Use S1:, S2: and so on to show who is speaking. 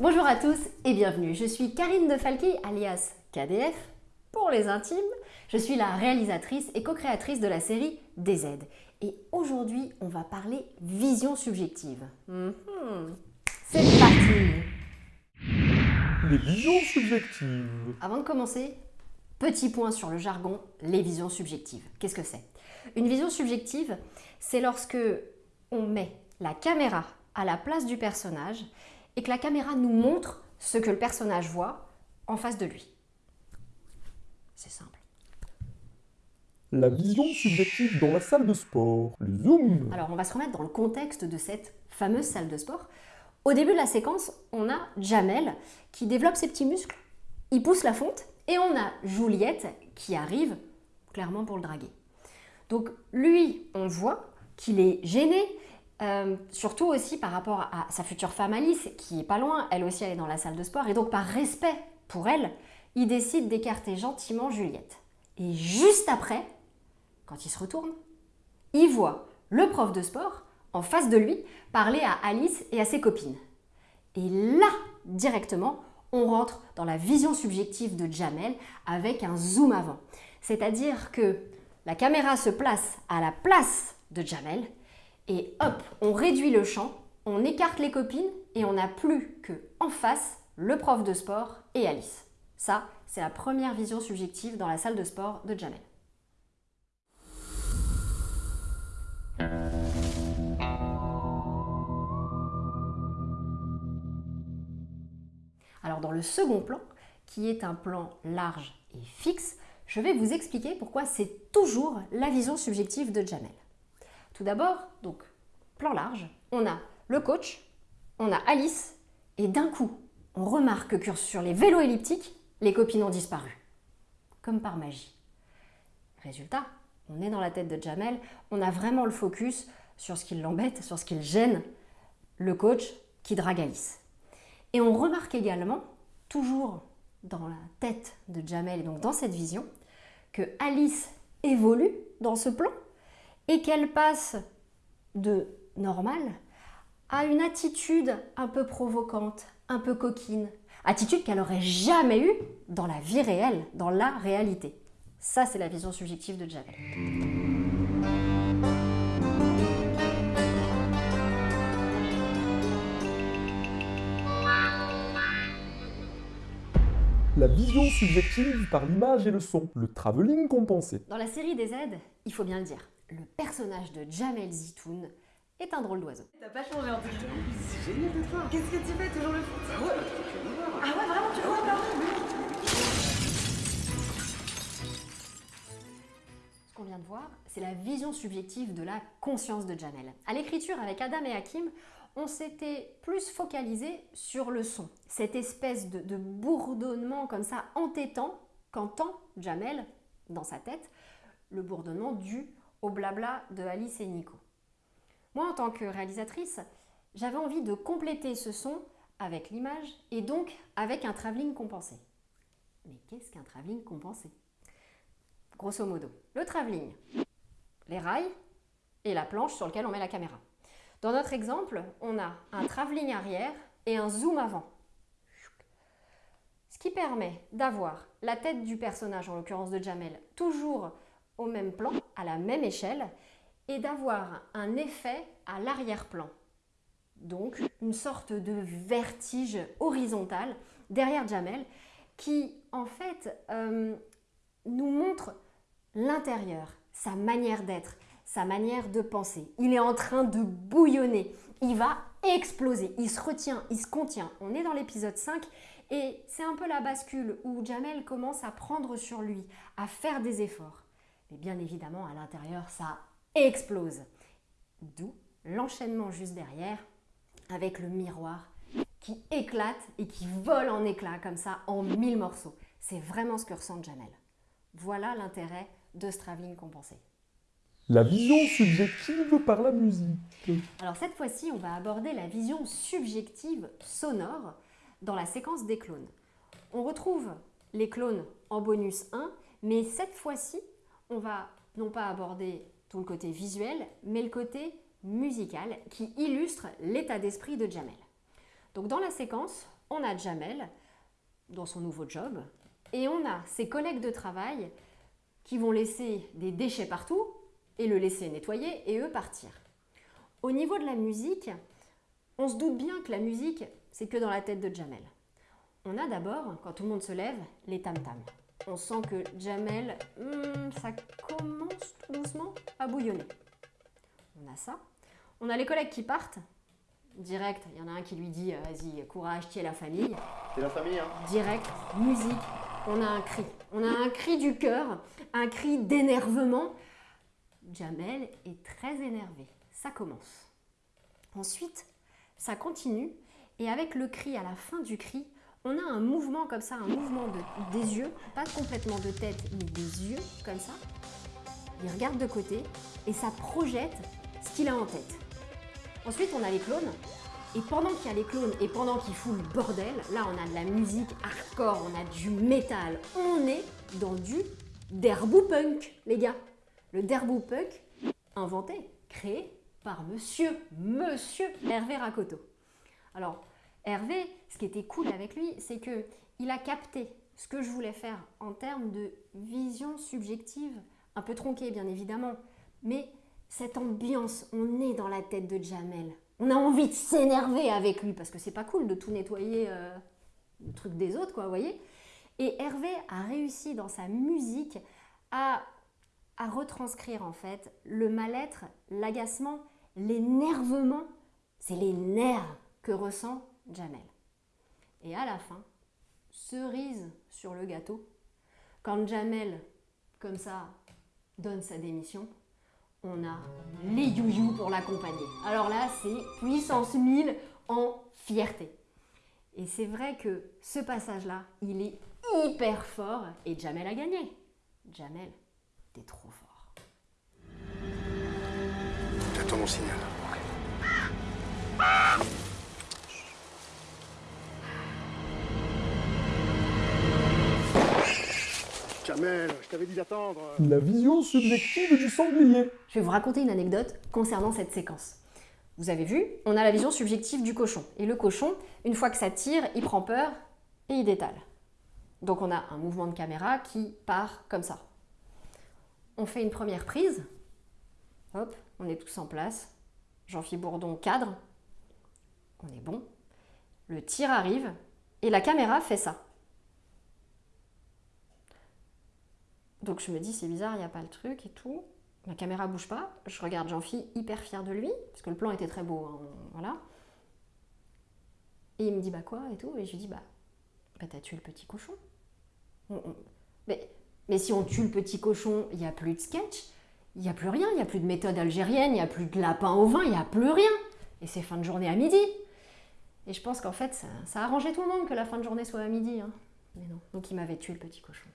S1: Bonjour à tous et bienvenue. Je suis Karine de Falqui, alias KDF pour les intimes. Je suis la réalisatrice et co-créatrice de la série DZ. Et aujourd'hui, on va parler vision subjective. Mhm. C'est parti
S2: Les visions subjectives.
S1: Avant de commencer, petit point sur le jargon, les visions subjectives. Qu'est-ce que c'est? Une vision subjective, c'est lorsque on met la caméra à la place du personnage et que la caméra nous montre ce que le personnage voit en face de lui. C'est simple.
S2: La vision subjective dans la salle de sport. Le zoom.
S1: Alors on va se remettre dans le contexte de cette fameuse salle de sport. Au début de la séquence, on a Jamel qui développe ses petits muscles, il pousse la fonte et on a Juliette qui arrive clairement pour le draguer. Donc lui, on voit qu'il est gêné, euh, surtout aussi par rapport à sa future femme Alice, qui est pas loin, elle aussi elle est dans la salle de sport, et donc par respect pour elle, il décide d'écarter gentiment Juliette. Et juste après, quand il se retourne, il voit le prof de sport en face de lui parler à Alice et à ses copines. Et là, directement, on rentre dans la vision subjective de Jamel avec un zoom avant. C'est-à-dire que la caméra se place à la place de Jamel et hop, on réduit le champ, on écarte les copines et on n'a plus que en face le prof de sport et Alice. Ça, c'est la première vision subjective dans la salle de sport de Jamel. Alors dans le second plan, qui est un plan large et fixe, je vais vous expliquer pourquoi c'est toujours la vision subjective de Jamel. Tout d'abord, donc plan large, on a le coach, on a Alice, et d'un coup, on remarque que sur les vélos elliptiques, les copines ont disparu. Comme par magie. Résultat, on est dans la tête de Jamel, on a vraiment le focus sur ce qui l'embête, sur ce qui le gêne, le coach qui drague Alice. Et on remarque également, toujours dans la tête de Jamel et donc dans cette vision, que Alice évolue dans ce plan et qu'elle passe de normal à une attitude un peu provocante, un peu coquine, attitude qu'elle n'aurait jamais eue dans la vie réelle, dans la réalité. Ça, c'est la vision subjective de Jamel.
S2: La vision subjective par l'image et le son. Le travelling compensé.
S1: Dans la série des aides, il faut bien le dire, le personnage de Jamel Zitoun est un drôle d'oiseau.
S3: T'as pas changé en tout cas. C'est génial de toi. Qu'est-ce que tu fais toujours le foot? Ah ouais, Ah ouais, vraiment tu vois pardon,
S1: Ce qu'on vient de voir, c'est la vision subjective de la conscience de Jamel. À l'écriture, avec Adam et Hakim, on s'était plus focalisé sur le son. Cette espèce de, de bourdonnement comme ça entêtant qu'entend Jamel dans sa tête, le bourdonnement dû au blabla de Alice et Nico. Moi, en tant que réalisatrice, j'avais envie de compléter ce son avec l'image et donc avec un travelling compensé. Mais qu'est-ce qu'un travelling compensé? Grosso modo, le travelling, les rails et la planche sur laquelle on met la caméra. Dans notre exemple, on a un travelling arrière et un zoom avant. Ce qui permet d'avoir la tête du personnage, en l'occurrence de Jamel, toujours au même plan, à la même échelle, et d'avoir un effet à l'arrière-plan. Donc une sorte de vertige horizontal derrière Jamel qui en fait euh, nous montre l'intérieur, sa manière d'être, sa manière de penser. Il est en train de bouillonner, il va exploser, il se retient, il se contient. On est dans l'épisode 5 et c'est un peu la bascule où Jamel commence à prendre sur lui, à faire des efforts. Mais bien évidemment, à l'intérieur, ça explose. D'où l'enchaînement juste derrière avec le miroir qui éclate et qui vole en éclats comme ça en mille morceaux. C'est vraiment ce que ressent Jamel. Voilà l'intérêt de ce travelling compensé.
S2: La vision subjective par la musique.
S1: Alors cette fois-ci, on va aborder la vision subjective sonore dans la séquence des clones. On retrouve les clones en bonus 1, mais cette fois-ci, on va non pas aborder tout le côté visuel, mais le côté musical qui illustre l'état d'esprit de Jamel. Donc dans la séquence, on a Jamel dans son nouveau job et on a ses collègues de travail qui vont laisser des déchets partout et le laisser nettoyer et eux partir. Au niveau de la musique, on se doute bien que la musique, c'est que dans la tête de Jamel. On a d'abord, quand tout le monde se lève, les tam-tams. On sent que Jamel, hmm, ça commence tout doucement à bouillonner. On a ça. On a les collègues qui partent. Direct, il y en a un qui lui dit Vas-y, courage, qui est la famille.
S4: C'est la famille, hein
S1: Direct, musique, on a un cri. On a un cri du cœur, un cri d'énervement. Jamel est très énervé. Ça commence. Ensuite, ça continue et avec le cri à la fin du cri, on a un mouvement comme ça, un mouvement de, des yeux, pas complètement de tête, mais des yeux comme ça. Il regarde de côté et ça projette ce qu'il a en tête. Ensuite, on a les clones. Et pendant qu'il y a les clones et pendant qu'il fout le bordel, là on a de la musique hardcore, on a du métal, on est dans du derbou punk, les gars. Le derbou punk, inventé, créé par monsieur, monsieur Hervé Rakoto. Alors, Hervé, ce qui était cool avec lui, c'est que il a capté ce que je voulais faire en termes de vision subjective, un peu tronquée bien évidemment, mais cette ambiance, on est dans la tête de Jamel. On a envie de s'énerver avec lui parce que c'est pas cool de tout nettoyer euh, le truc des autres, quoi, vous voyez. Et Hervé a réussi dans sa musique à, à retranscrire en fait le mal-être, l'agacement, l'énervement. C'est les nerfs que ressent Jamel. Et à la fin, cerise sur le gâteau, quand Jamel, comme ça, donne sa démission, on a les youyou pour l'accompagner. Alors là, c'est puissance 1000 en fierté. Et c'est vrai que ce passage-là, il est hyper fort et Jamel a gagné. Jamel, t'es trop fort.
S4: J'attends mon signal. Jamel, je t'avais dit d'attendre.
S2: La vision subjective du sanglier.
S1: Je vais vous raconter une anecdote concernant cette séquence. Vous avez vu, on a la vision subjective du cochon. Et le cochon, une fois que ça tire, il prend peur et il détale. Donc on a un mouvement de caméra qui part comme ça. On fait une première prise. Hop, on est tous en place. Jean-Philippe Bourdon cadre. On est bon. Le tir arrive et la caméra fait ça. Donc je me dis, c'est bizarre, il n'y a pas le truc et tout. La caméra bouge pas. Je regarde Jean-Phi hyper fier de lui, parce que le plan était très beau. hein, voilà. Et il me dit, bah quoi et tout. Et je lui dis, bah, bah t'as tué le petit cochon. On- on- Mais, mais si on tue le petit cochon, il n'y a plus de sketch, il n'y a plus rien, il n'y a plus de méthode algérienne, il n'y a plus de lapin au vin, il n'y a plus rien. Et c'est fin de journée à midi. Et je pense qu'en fait, ça, ça a arrangé tout le monde que la fin de journée soit à midi. hein. Mais non, donc il m'avait tué le petit cochon.